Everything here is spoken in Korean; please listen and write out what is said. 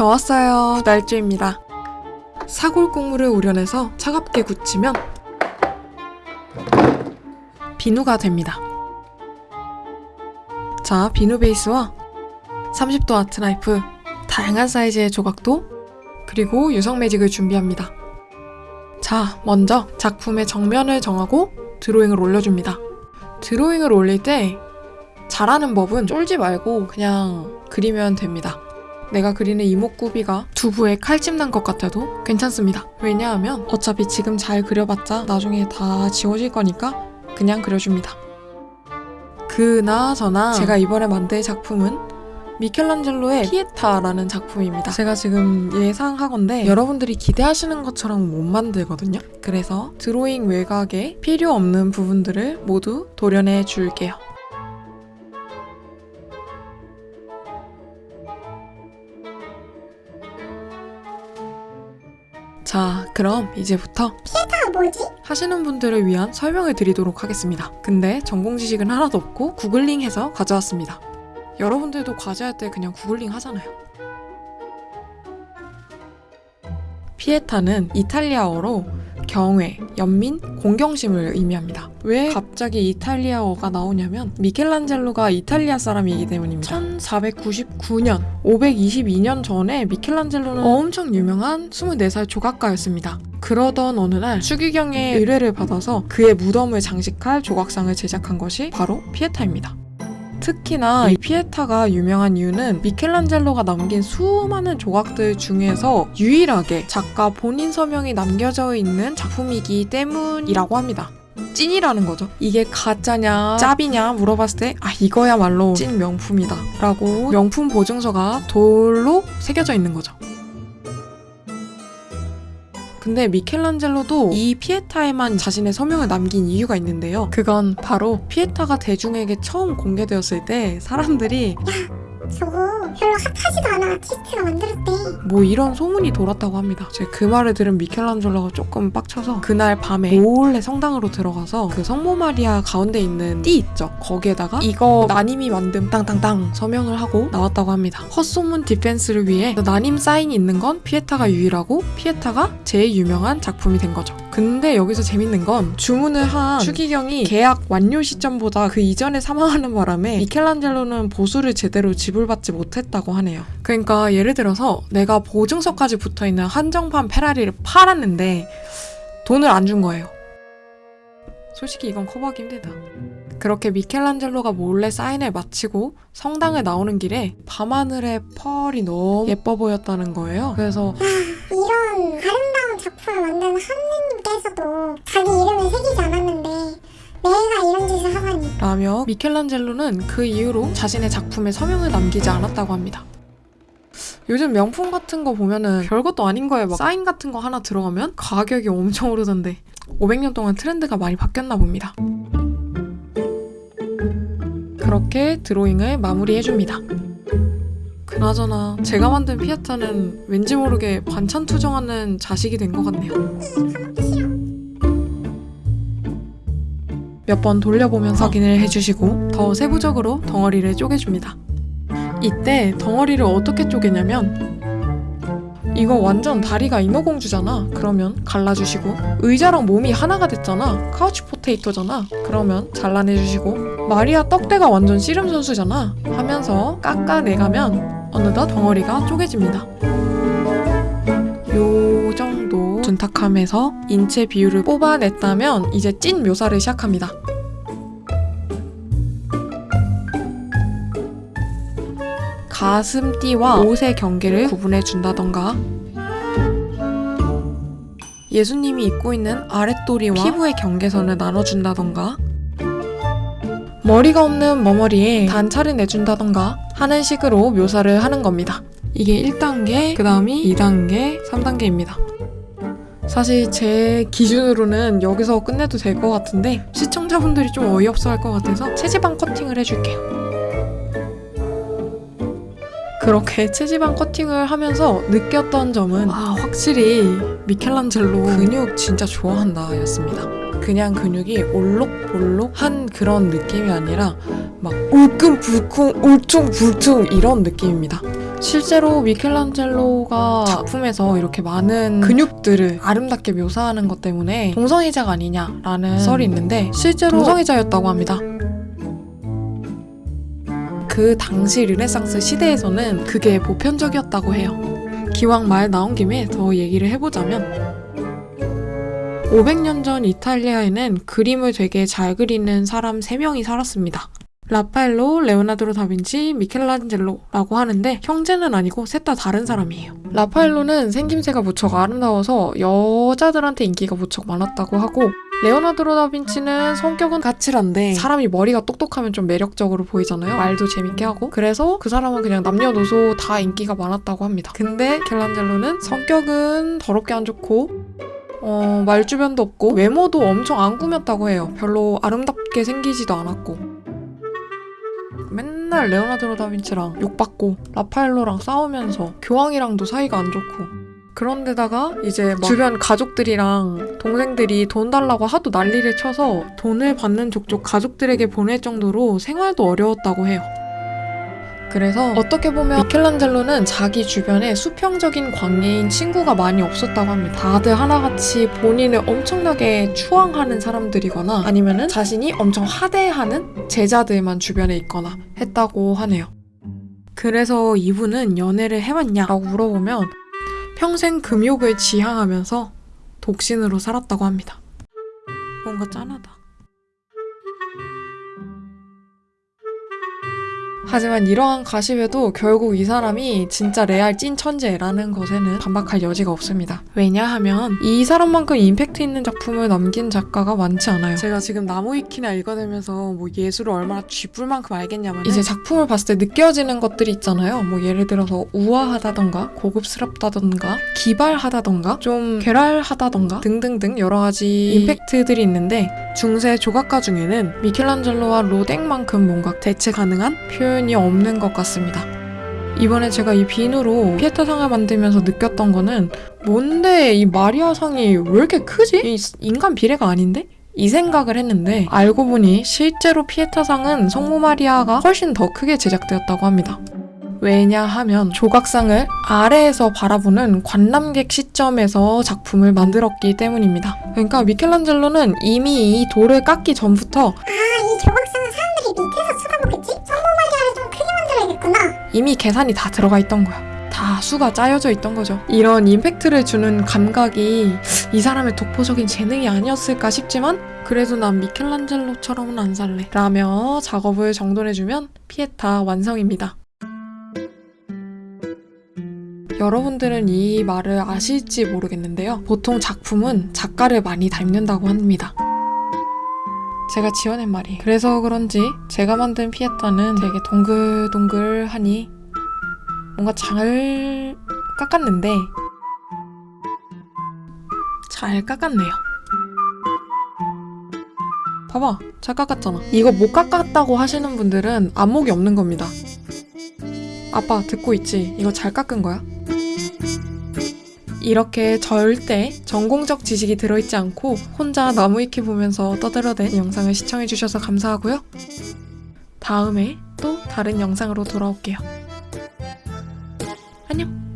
저 왔어요. 날주입니다. 사골 국물을 우려내서 차갑게 굳히면 비누가 됩니다. 자, 비누 베이스와 30도 아트나이프, 다양한 사이즈의 조각도, 그리고 유성 매직을 준비합니다. 자, 먼저 작품의 정면을 정하고 드로잉을 올려줍니다. 드로잉을 올릴 때 잘하는 법은 쫄지 말고 그냥 그리면 됩니다. 내가 그리는 이목구비가 두부에 칼집 난 것 같아도 괜찮습니다. 왜냐하면 어차피 지금 잘 그려봤자 나중에 다 지워질 거니까 그냥 그려줍니다. 그나저나 제가 이번에 만들 작품은 미켈란젤로의 피에타라는 작품입니다. 제가 지금 예상하건데 여러분들이 기대하시는 것처럼 못 만들거든요. 그래서 드로잉 외곽에 필요 없는 부분들을 모두 도려내 줄게요. 자, 그럼 이제부터 아 뭐지? 하시는 분들을 위한 설명을 드리도록 하겠습니다. 근데 전공 지식은 하나도 없고 구글링해서 가져왔습니다. 여러분들도 과제할 때 그냥 구글링 하잖아요. 피에타는 이탈리아어로 경외, 연민, 공경심을 의미합니다. 왜 갑자기 이탈리아어가 나오냐면 미켈란젤로가 이탈리아 사람이기 때문입니다. 1499년, 522년 전에 미켈란젤로는 엄청 유명한 24살 조각가였습니다. 그러던 어느 날 추기경의 의뢰를 받아서 그의 무덤을 장식할 조각상을 제작한 것이 바로 피에타입니다. 특히나 이 피에타가 유명한 이유는 미켈란젤로가 남긴 수많은 조각들 중에서 유일하게 작가 본인 서명이 남겨져 있는 작품이기 때문이라고 합니다. 찐이라는 거죠. 이게 가짜냐, 짭이냐 물어봤을 때, 아, 이거야말로 찐 명품이다. 라고 명품 보증서가 돌로 새겨져 있는 거죠. 근데 미켈란젤로도 이 피에타에만 자신의 서명을 남긴 이유가 있는데요. 그건 바로 피에타가 대중에게 처음 공개되었을 때 사람들이 저거 별로 핫하지도 않아 아티스트가 만들었대 뭐 이런 소문이 돌았다고 합니다. 제가 그 말을 들은 미켈란젤로가 조금 빡쳐서 그날 밤에 몰래 성당으로 들어가서 그 성모 마리아 가운데 있는 띠 있죠. 거기에다가 이거 나님이 만든 땅땅땅 서명을 하고 나왔다고 합니다. 헛소문 defense를 위해 나님 사인이 있는 건 피에타가 유일하고 피에타가 제일 유명한 작품이 된 거죠. 근데 여기서 재밌는 건 주문을 한 추기경이 계약 완료 시점보다 그 이전에 사망하는 바람에 미켈란젤로는 보수를 제대로 지불받지 못했다고 하네요. 그러니까 예를 들어서 내가 보증서까지 붙어있는 한정판 페라리를 팔았는데 돈을 안 준 거예요. 솔직히 이건 커버하기 힘들다. 그렇게 미켈란젤로가 몰래 사인을 마치고 성당을 나오는 길에 밤하늘의 펄이 너무 예뻐 보였다는 거예요. 그래서 이런 아름다운 작품을 만든 하느 님께서도 자기 이름을 새기지 않았는데 내가 이런 짓을 하다니 라며 미켈란젤로는 그 이후로 자신의 작품에 서명을 남기지 않았다고 합니다. 요즘 명품 같은 거 보면은 별것도 아닌 거에 막 사인 같은 거 하나 들어가면 가격이 엄청 오르던데 500년 동안 트렌드가 많이 바뀌었나 봅니다. 그렇게 드로잉을 마무리해줍니다. 그나저나 제가 만든 피아타는 왠지 모르게 반찬 투정하는 자식이 된 것 같네요. 몇 번 돌려보면서 확인을 해주시고 더 세부적으로 덩어리를 쪼개줍니다. 이때 덩어리를 어떻게 쪼개냐면 이거 완전 다리가 인어공주잖아. 그러면 갈라주시고 의자랑 몸이 하나가 됐잖아. 카우치 포테이토잖아. 그러면 잘라내주시고 마리아 떡대가 완전 씨름 선수잖아. 하면서 깎아내가면 어느덧 덩어리가 쪼개집니다. 둔탁함에서 인체 비율을 뽑아냈다면 이제 찐 묘사를 시작합니다. 가슴띠와 옷의 경계를 구분해 준다던가 예수님이 입고 있는 아랫도리와 피부의 경계선을 나눠준다던가 머리가 없는 머머리에 단차를 내준다던가 하는 식으로 묘사를 하는 겁니다. 이게 1단계, 그 다음이 2단계, 3단계입니다. 사실 제 기준으로는 여기서 끝내도 될 것 같은데 시청자분들이 좀 어이없어 할 것 같아서 체지방 커팅을 해줄게요. 그렇게 체지방 커팅을 하면서 느꼈던 점은 아 확실히 미켈란젤로 근육 진짜 좋아한다 였습니다. 그 그냥 근육이 올록볼록한 그런 느낌이 아니라 막 울끈불끈 울퉁불퉁 이런 느낌입니다. 실제로 미켈란젤로가 작품에서 이렇게 많은 근육들을 아름답게 묘사하는 것 때문에 동성애자가 아니냐라는 썰이 있는데 실제로 동성애자였다고 합니다. 그 당시 르네상스 시대에서는 그게 보편적이었다고 해요. 기왕 말 나온 김에 더 얘기를 해보자면 500년 전 이탈리아에는 그림을 되게 잘 그리는 사람 3명이 살았습니다. 라파엘로, 레오나르도 다빈치, 미켈란젤로라고 하는데 형제는 아니고 셋 다 다른 사람이에요. 라파엘로는 생김새가 무척 아름다워서 여자들한테 인기가 무척 많았다고 하고 레오나르도 다빈치는 성격은 까칠한데 사람이 머리가 똑똑하면 좀 매력적으로 보이잖아요. 말도 재밌게 하고 그래서 그 사람은 그냥 남녀노소 다 인기가 많았다고 합니다. 근데 미켈란젤로는 성격은 더럽게 안 좋고 어, 말주변도 없고 외모도 엄청 안 꾸몄다고 해요. 별로 아름답게 생기지도 않았고 맨날 레오나르도 다빈치랑 욕받고 라파엘로랑 싸우면서 교황이랑도 사이가 안 좋고 그런데다가 이제 막 주변 가족들이랑 동생들이 돈 달라고 하도 난리를 쳐서 돈을 받는 족족 가족들에게 보낼 정도로 생활도 어려웠다고 해요. 그래서 어떻게 보면 미켈란젤로는 자기 주변에 수평적인 관계인 친구가 많이 없었다고 합니다. 다들 하나같이 본인을 엄청나게 추앙하는 사람들이거나 아니면은 자신이 엄청 하대하는 제자들만 주변에 있거나 했다고 하네요. 그래서 이분은 연애를 해왔냐라고 물어보면 평생 금욕을 지향하면서 독신으로 살았다고 합니다. 뭔가 짠하다. 하지만 이러한 가십에도 결국 이 사람이 진짜 레알 찐 천재라는 것에는 반박할 여지가 없습니다. 왜냐하면 이 사람만큼 임팩트 있는 작품을 남긴 작가가 많지 않아요. 제가 지금 나무위키나 읽어내면서 뭐 예술을 얼마나 쥐뿔 만큼 알겠냐면 이제 작품을 봤을 때 느껴지는 것들이 있잖아요. 뭐 예를 들어서 우아하다던가 고급스럽다던가 기발하다던가 좀 괴랄하다던가 등등등 여러 가지 임팩트들이 있는데 중세 조각가 중에는 미켈란젤로와 로댕만큼 뭔가 대체 가능한 표현 이 없는 것 같습니다. 이번에 제가 이 비누로 피에타 상을 만들면서 느꼈던 거는 뭔데 이 마리아 상이 왜 이렇게 크지? 이 인간 비례가 아닌데? 이 생각을 했는데 알고 보니 실제로 피에타 상은 성모 마리아가 훨씬 더 크게 제작되었다고 합니다. 왜냐하면 조각상을 아래에서 바라보는 관람객 시점에서 작품을 만들었기 때문입니다. 그러니까 미켈란젤로는 이미 이 돌을 깎기 전부터 아, 이 조각 이미 계산이 다 들어가 있던 거야. 다 수가 짜여져 있던 거죠. 이런 임팩트를 주는 감각이 이 사람의 독보적인 재능이 아니었을까 싶지만 그래도 난 미켈란젤로처럼은 안 살래. 라며 작업을 정돈해주면 피에타 완성입니다. 여러분들은 이 말을 아실지 모르겠는데요. 보통 작품은 작가를 많이 닮는다고 합니다. 제가 지어낸 말이. 그래서 그런지 제가 만든 피에타는 되게 동글동글하니 뭔가 잘 깎았는데 잘 깎았네요. 봐봐, 잘 깎았잖아. 이거 못 깎았다고 하시는 분들은 안목이 없는 겁니다. 아빠 듣고 있지? 이거 잘 깎은 거야? 이렇게 절대 전공적 지식이 들어있지 않고 혼자 나무 위키 보면서 떠들어댄 영상을 시청해주셔서 감사하고요. 다음에 또 다른 영상으로 돌아올게요. 안녕!